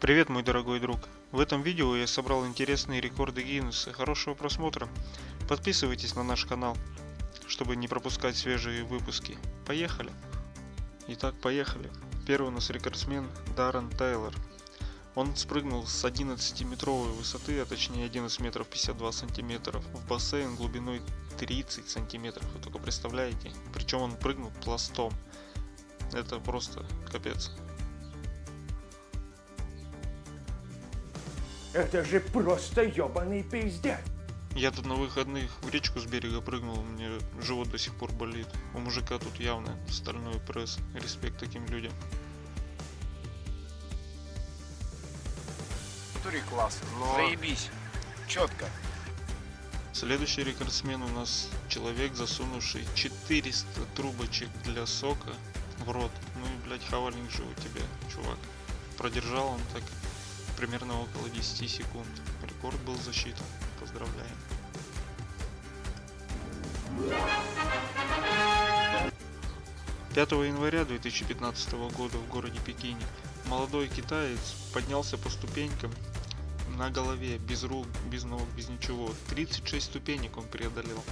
Привет, мой дорогой друг! В этом видео я собрал интересные рекорды Гиннесса. Хорошего просмотра! Подписывайтесь на наш канал, чтобы не пропускать свежие выпуски. Поехали! Итак, поехали. Первый у нас рекордсмен Даррен Тайлор. Он спрыгнул с 11-метровой высоты, а точнее 11 метров 52 сантиметров, в бассейн глубиной 30 сантиметров. Вы только представляете? Причем он прыгнул пластом. Это просто капец. Это же просто ебаный пиздец. Я тут на выходных в речку с берега прыгнул, мне живот до сих пор болит. У мужика тут явно стальной пресс. Респект таким людям. Тури класс, но... Заебись. Четко. Следующий рекордсмен у нас человек, засунувший 400 трубочек для сока в рот. Ну и, блядь, хавальник же у тебя, чувак. Продержал он так примерно около 10 секунд. Рекорд был засчитан. Поздравляем. Пятого января 2015 года в городе Пекине молодой китаец поднялся по ступенькам на голове, без рук, без ног, без ничего. 36 ступенек он преодолел.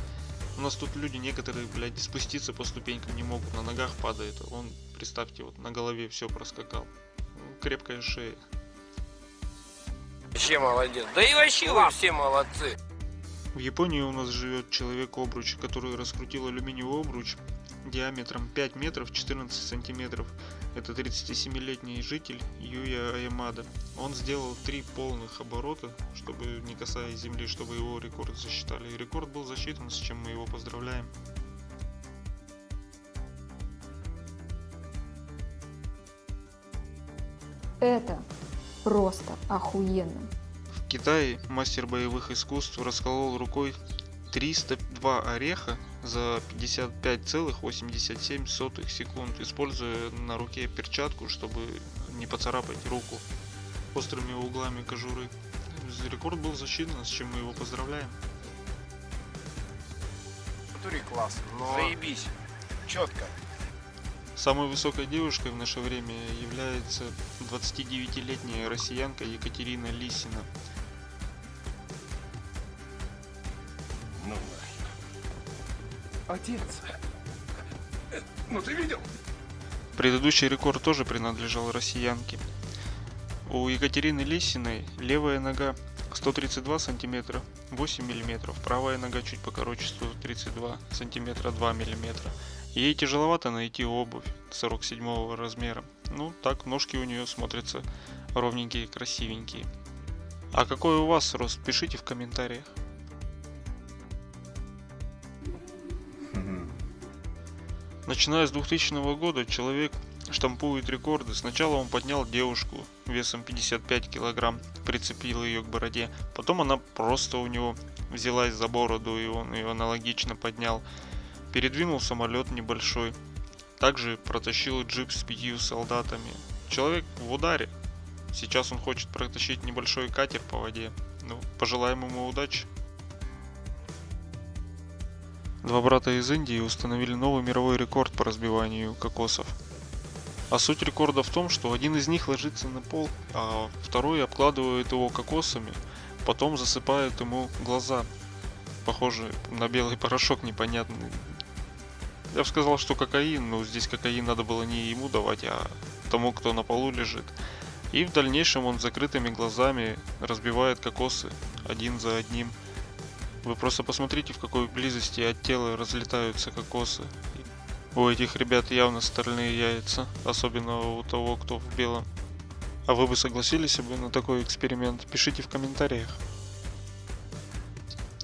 У нас тут люди некоторые, блядь, спуститься по ступенькам не могут, на ногах падает. Он, представьте, вот на голове все проскакал. Крепкая шея. Вообще молодец. Да и вообще вы все молодцы. В Японии у нас живет человек-обруч, который раскрутил алюминиевый обруч диаметром 5 метров 14 сантиметров. Это 37-летний житель Юя Аямада. Он сделал три полных оборота, чтобы не касаясь земли, чтобы его рекорд засчитали. И рекорд был засчитан, с чем мы его поздравляем. Это просто охуенно. В Китае мастер боевых искусств расколол рукой 302 ореха за 55,87 секунд, используя на руке перчатку, чтобы не поцарапать руку острыми углами кожуры. Рекорд был засчитан, с чем мы его поздравляем. Тури класс, но... Заебись. Четко. Самой высокой девушкой в наше время является 29-летняя россиянка Екатерина Лисина. Ну нахер. Отец. Ну ты видел? Предыдущий рекорд тоже принадлежал россиянке. У Екатерины Лисиной левая нога 132 сантиметра 8 миллиметров, правая нога чуть покороче 132 сантиметра 2 миллиметра. Ей тяжеловато найти обувь 47 размера. Ну так ножки у нее смотрятся ровненькие, красивенькие. А какой у вас рост, пишите в комментариях. Начиная с 2000 года человек штампует рекорды. Сначала он поднял девушку весом 55 килограмм, прицепил ее к бороде. Потом она просто у него взялась за бороду и он ее аналогично поднял. Передвинул самолет небольшой. Также протащил джип с пятью солдатами. Человек в ударе. Сейчас он хочет протащить небольшой катер по воде. Ну, пожелаем ему удачи. Два брата из Индии установили новый мировой рекорд по разбиванию кокосов. А суть рекорда в том, что один из них ложится на пол, а второй обкладывает его кокосами, потом засыпает ему глаза. Похоже на белый порошок непонятный. Я бы сказал, что кокаин, но здесь кокаин надо было не ему давать, а тому, кто на полу лежит. И в дальнейшем он закрытыми глазами разбивает кокосы один за одним. Вы просто посмотрите, в какой близости от тела разлетаются кокосы. У этих ребят явно стальные яйца, особенно у того, кто в белом. А вы бы согласились бы на такой эксперимент? Пишите в комментариях.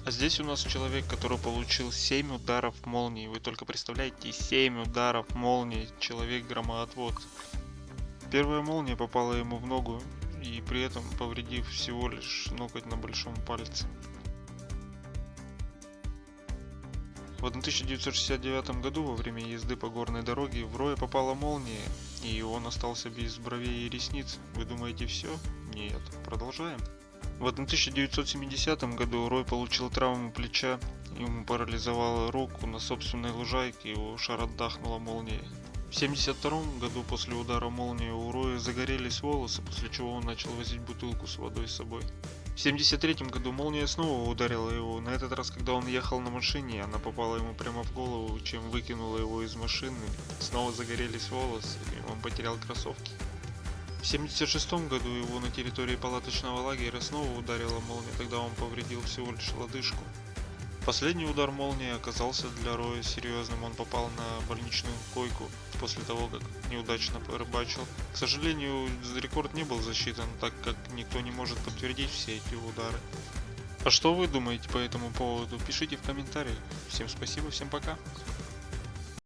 А здесь у нас человек, который получил 7 ударов молнии. Вы только представляете, 7 ударов молнии. Человек громоотвод. Первая молния попала ему в ногу, и при этом повредив всего лишь ноготь на большом пальце. В 1969 году во время езды по горной дороге в Роя попала молния, и он остался без бровей и ресниц. Вы думаете все? Нет, продолжаем. В 1970 году Рой получил травму плеча, ему парализовало руку на собственной лужайке, его шародахнула молнией. В 72 году после удара молнии у Роя загорелись волосы, после чего он начал возить бутылку с водой с собой. В 73 году молния снова ударила его, на этот раз, когда он ехал на машине, она попала ему прямо в голову, чем выкинула его из машины. Снова загорелись волосы, и он потерял кроссовки. В 76 году его на территории палаточного лагеря снова ударила молния, тогда он повредил всего лишь лодыжку. Последний удар молнии оказался для Роя серьезным, он попал на больничную койку после того, как неудачно порыбачил. К сожалению, рекорд не был засчитан, так как никто не может подтвердить все эти удары. А что вы думаете по этому поводу? Пишите в комментариях. Всем спасибо, всем пока.